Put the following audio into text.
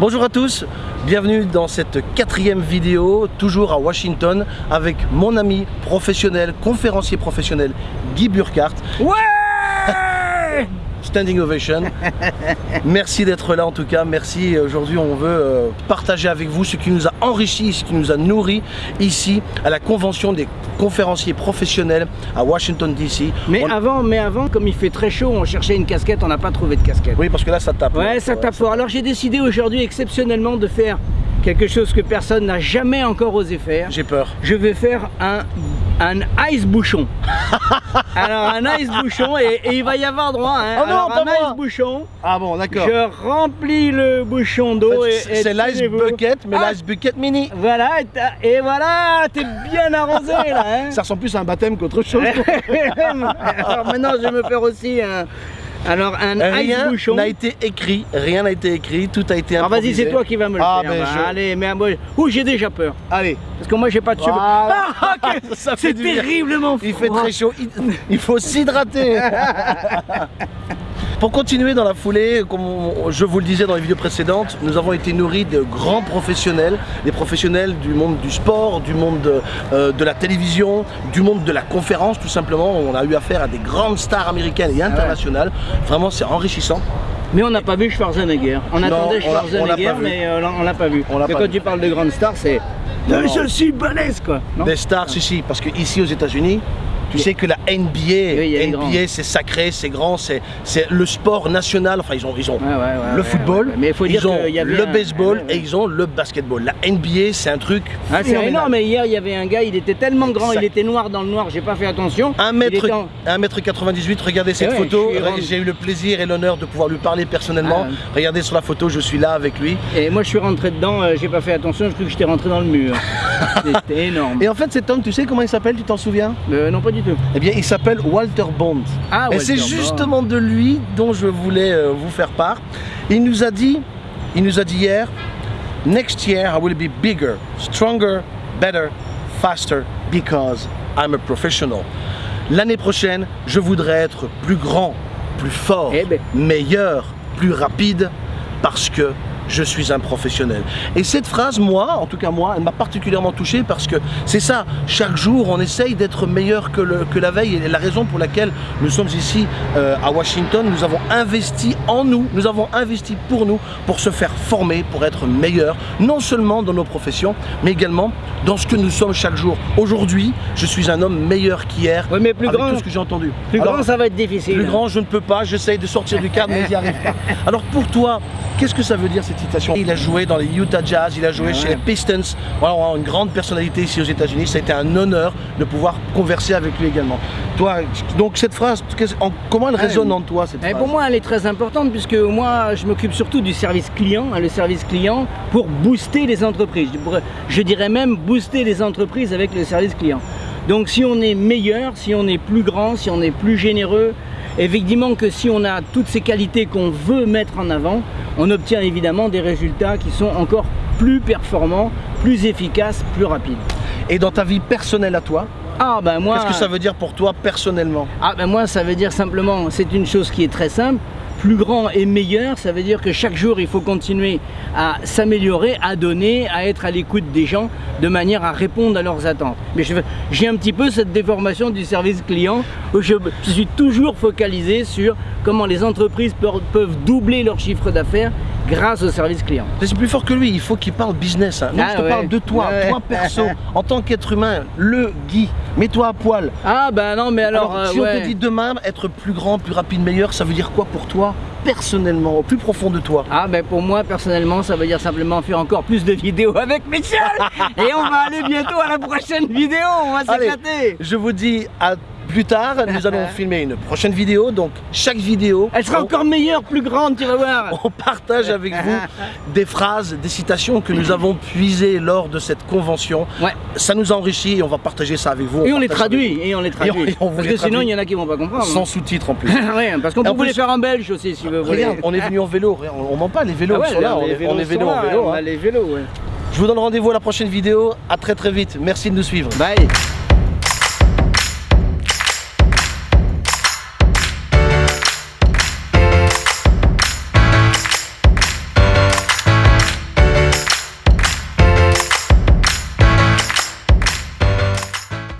Bonjour à tous, bienvenue dans cette quatrième vidéo, toujours à Washington, avec mon ami professionnel, conférencier professionnel, Guy Burkhardt. Standing ovation. Merci d'être là en tout cas. Merci. Aujourd'hui, on veut euh, partager avec vous ce qui nous a enrichi, ce qui nous a nourri ici à la convention des conférenciers professionnels à Washington DC. Mais On- avant, mais avant, comme il fait très chaud, on cherchait une casquette, on n'a pas trouvé de casquette. Oui, parce que là, ça tape. Ouais, ça tape fort. Alors j'ai décidé aujourd'hui exceptionnellement de faire quelque chose que personne n'a jamais encore osé faire. J'ai peur. Je vais faire un, un ice bouchon. Alors un ice bouchon et, et il va y avoir droit. Hein. Oh non, Alors, pas un moi. ice bouchon. Ah bon, d'accord. Je remplis le bouchon d'eau et, c'est et c'est l'ice bucket, mais Ah, l'ice bucket mini. Voilà, et voilà, t'es bien arrosé là. Hein. Ça ressemble plus à un baptême qu'autre chose. Alors maintenant, je vais me faire aussi un, alors un Rien n'a été écrit, rien n'a été écrit, tout a été Alors vas-y, improvisé. c'est toi qui vas me le Ah, faire. ben, bah, je- Allez, mais moi, ouh, j'ai déjà peur. Allez, Parce que moi, j'ai pas de cheveux. Voilà. Ah, C'est terriblement il fait froid. très chaud, il, il faut s'hydrater. Pour continuer dans la foulée, comme je vous le disais dans les vidéos précédentes, nous avons été nourris de grands professionnels, des professionnels du monde du sport, du monde de, euh, de la télévision, du monde de la conférence tout simplement. On a eu affaire à des grandes stars américaines Ah et internationales. Vraiment, c'est enrichissant. Mais on n'a pas vu Schwarzenegger. On Non, attendait on Schwarzenegger, mais euh, on l'a pas vu. On Mais quand vu. tu parles de grandes stars, c'est. Non, non. Je suis balèze quoi. Des stars, si, si, parce que ici aux États-Unis, tu sais que la NBA. NBA c'est sacré, c'est grand, c'est le sport national. Enfin, ils ont, ils ont Ouais, ouais, ouais, le football, ouais. Mais faut dire ils ont qu'il y avait le baseball et ils ont le basketball. La NBA, c'est un truc. Ah, c'est énorme, mais hier il y avait un gars, il était tellement grand, Exact. il était noir dans le noir, j'ai pas fait attention. Un Il mètre, était en- 1m98, regardez cette ouais, photo, j'ai eu le plaisir et l'honneur de pouvoir lui parler personnellement. Ah. Regardez sur la photo, je suis là avec lui. Et moi je suis rentré dedans, euh, j'ai pas fait attention, je crois que j'étais rentré dans le mur. C'était énorme. Et en fait, cet homme, tu sais comment il s'appelle, tu t'en souviens? Euh, non, pas du tout. Eh bien, il s'appelle Walter Bond. Ah, Et c'est justement de lui dont je voulais euh, vous faire part. Il nous a dit, il nous a dit hier, next year I will be bigger, stronger, better, faster because I'm a professional. L'année prochaine, je voudrais être plus grand, plus fort, Eh ben. meilleur, plus rapide parce que je suis un professionnel. Et cette phrase, moi, en tout cas moi, elle m'a particulièrement touché parce que c'est ça, chaque jour on essaye d'être meilleur que, le- que la veille et la raison pour laquelle nous sommes ici euh, à Washington, nous avons investi en nous, nous avons investi pour nous, pour se faire former, pour être meilleur, non seulement dans nos professions, mais également dans ce que nous sommes chaque jour. Aujourd'hui, je suis un homme meilleur qu'hier, Ouais, mais plus avec grand- tout ce que j'ai entendu. Plus Alors, grand, ça va être difficile. plus grand, je ne peux pas, j'essaye de sortir du cadre, mais j'y arrive pas. Alors pour toi, qu'est-ce que ça veut dire cette citation? Il a joué dans les Utah Jazz, il a joué chez les Pistons, voilà, on a une grande personnalité ici aux États-Unis, ça a été un honneur de pouvoir converser avec lui également. Toi, donc cette phrase, comment elle résonne en toi cette Et phrase? pour moi, elle est très importante puisque moi, je m'occupe surtout du service client, hein, le service client pour booster les entreprises. Je dirais même booster les entreprises avec le service client. Donc, si on est meilleur, si on est plus grand, si on est plus généreux, évidemment que si on a toutes ces qualités qu'on veut mettre en avant, on obtient évidemment des résultats qui sont encore plus performants, plus efficaces, plus rapides. Et dans ta vie personnelle à toi, Ah ben moi. qu'est-ce que ça veut dire pour toi personnellement? Ah ben moi ça veut dire simplement, c'est une chose qui est très simple, plus grand et meilleur, ça veut dire que chaque jour il faut continuer à s'améliorer, à donner, à être à l'écoute des gens de manière à répondre à leurs attentes. Mais j'ai un petit peu cette déformation du service client où je suis toujours focalisé sur comment les entreprises peuvent, doubler leur chiffre d'affaires grâce au service client. C'est plus fort que lui, il faut qu'il parle business. hein. Non, Ah je te ouais. parle de toi, Ouais. toi perso, en tant qu'être humain, le Guy, mets-toi à poil. Ah ben non mais alors, Alors, euh, si ouais. on te dit demain être plus grand, plus rapide, meilleur, ça veut dire quoi pour toi personnellement, au plus profond de toi? Ah ben pour moi personnellement ça veut dire simplement faire encore plus de vidéos avec Michel et on va aller bientôt à la prochaine vidéo, on va s'éclater Je vous dis à plus tard, nous allons filmer une prochaine vidéo, donc chaque vidéo, Elle sera on, encore meilleure, plus grande, tu vas voir on partage avec vous des phrases, des citations que nous avons puisées lors de cette convention. Ouais, Ça nous enrichit et on va partager ça avec vous. on les traduit, et on les traduit. Et on- et on vous Parce les que sinon traduit. il y en a qui vont pas comprendre. Sans sous-titres en plus. ouais, parce qu'on peut les faire en belge aussi si vous voulez. Regarde, on est venu en vélo, on, on ment pas, les vélos Ah ouais, sont là, les on est, vélos on est sont vélo en vélo. hein. a les vélos, ouais. Je vous donne rendez-vous à la prochaine vidéo, à très très vite, merci de nous suivre. Bye